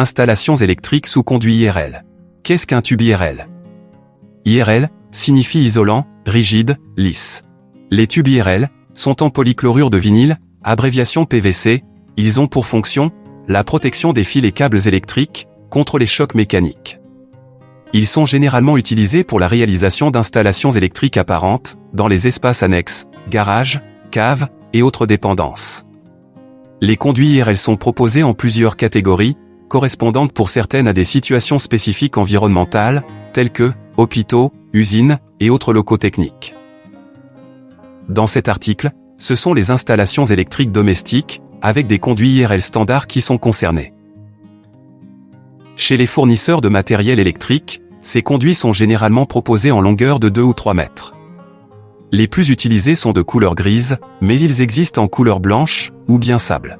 Installations électriques sous conduit IRL. Qu'est-ce qu'un tube IRL IRL signifie isolant, rigide, lisse. Les tubes IRL sont en polychlorure de vinyle, abréviation PVC, ils ont pour fonction la protection des fils et câbles électriques contre les chocs mécaniques. Ils sont généralement utilisés pour la réalisation d'installations électriques apparentes dans les espaces annexes, garages, caves et autres dépendances. Les conduits IRL sont proposés en plusieurs catégories, correspondantes pour certaines à des situations spécifiques environnementales, telles que hôpitaux, usines et autres locaux techniques. Dans cet article, ce sont les installations électriques domestiques, avec des conduits IRL standards qui sont concernés. Chez les fournisseurs de matériel électrique, ces conduits sont généralement proposés en longueur de 2 ou 3 mètres. Les plus utilisés sont de couleur grise, mais ils existent en couleur blanche, ou bien sable.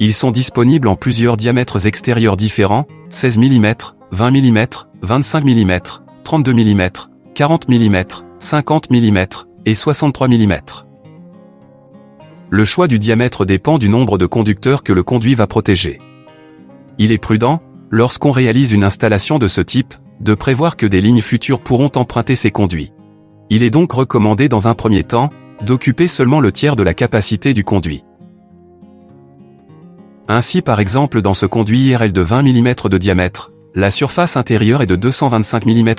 Ils sont disponibles en plusieurs diamètres extérieurs différents, 16 mm, 20 mm, 25 mm, 32 mm, 40 mm, 50 mm et 63 mm. Le choix du diamètre dépend du nombre de conducteurs que le conduit va protéger. Il est prudent, lorsqu'on réalise une installation de ce type, de prévoir que des lignes futures pourront emprunter ces conduits. Il est donc recommandé dans un premier temps, d'occuper seulement le tiers de la capacité du conduit. Ainsi par exemple dans ce conduit IRL de 20 mm de diamètre, la surface intérieure est de 225 mm,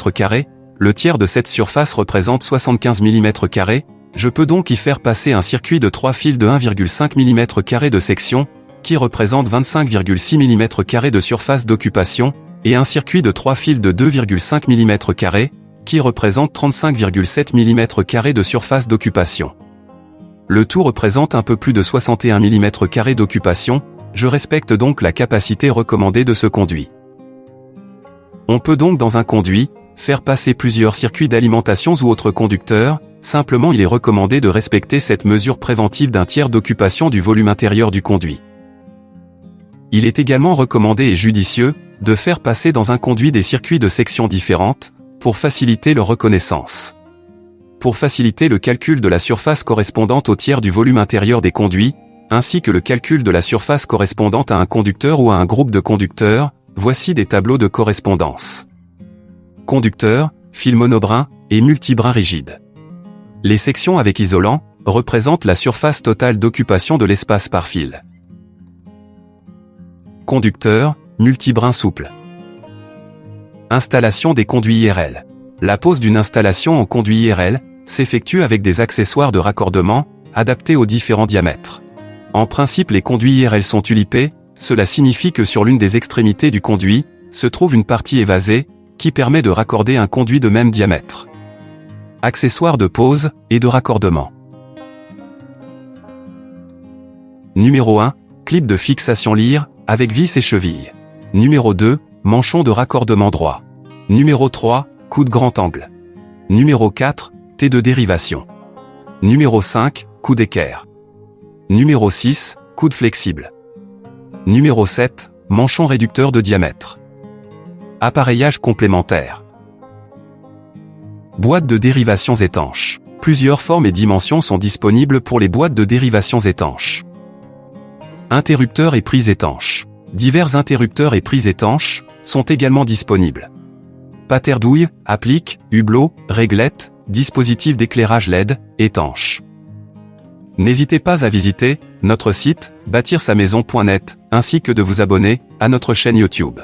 le tiers de cette surface représente 75 mm, je peux donc y faire passer un circuit de 3 fils de 1,5 mm de section, qui représente 25,6 mm de surface d'occupation, et un circuit de 3 fils de 2,5 mm, qui représente 35,7 mm de surface d'occupation. Le tout représente un peu plus de 61 mm d'occupation, je respecte donc la capacité recommandée de ce conduit. On peut donc dans un conduit, faire passer plusieurs circuits d'alimentation ou autres conducteurs, simplement il est recommandé de respecter cette mesure préventive d'un tiers d'occupation du volume intérieur du conduit. Il est également recommandé et judicieux de faire passer dans un conduit des circuits de sections différentes pour faciliter leur reconnaissance. Pour faciliter le calcul de la surface correspondante au tiers du volume intérieur des conduits, ainsi que le calcul de la surface correspondante à un conducteur ou à un groupe de conducteurs, voici des tableaux de correspondance. Conducteur, fil monobrin et multibrin rigide. Les sections avec isolant représentent la surface totale d'occupation de l'espace par fil conducteur, multibrin souple. Installation des conduits IRL. La pose d'une installation en conduit IRL s'effectue avec des accessoires de raccordement adaptés aux différents diamètres. En principe les conduits IRL sont tulipés, cela signifie que sur l'une des extrémités du conduit, se trouve une partie évasée, qui permet de raccorder un conduit de même diamètre. Accessoires de pose et de raccordement. Numéro 1, clip de fixation lire, avec vis et cheville. Numéro 2, manchon de raccordement droit. Numéro 3, coup de grand angle. Numéro 4, T de dérivation. Numéro 5, coup d'équerre. Numéro 6, coude flexible. Numéro 7, manchon réducteur de diamètre. Appareillage complémentaire. Boîte de dérivations étanches. Plusieurs formes et dimensions sont disponibles pour les boîtes de dérivations étanches. Interrupteurs et prises étanches. Divers interrupteurs et prises étanches sont également disponibles. Paterdouille, applique, hublot, réglette, dispositif d'éclairage LED, étanche. N'hésitez pas à visiter notre site bâtir sa maison.net ainsi que de vous abonner à notre chaîne YouTube.